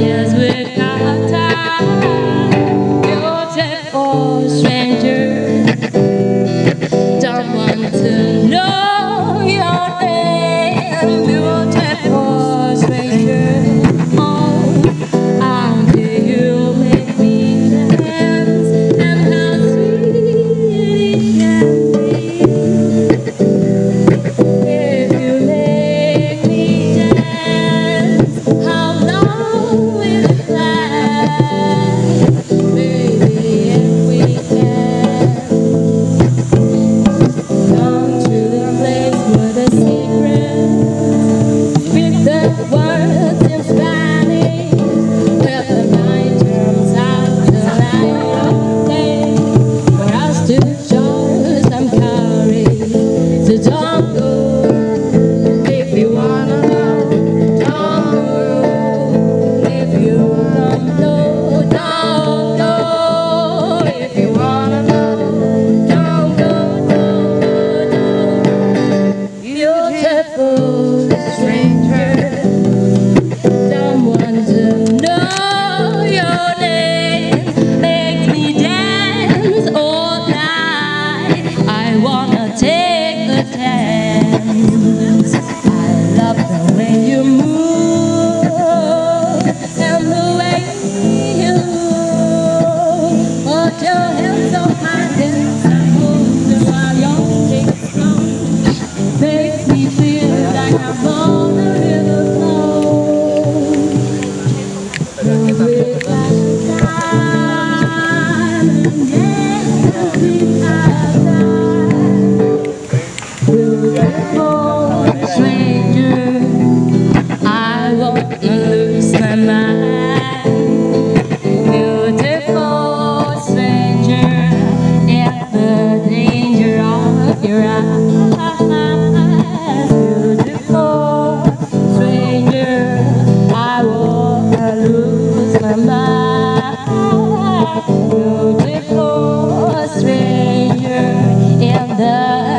We're time. a strangers. It's. Beautiful stranger in the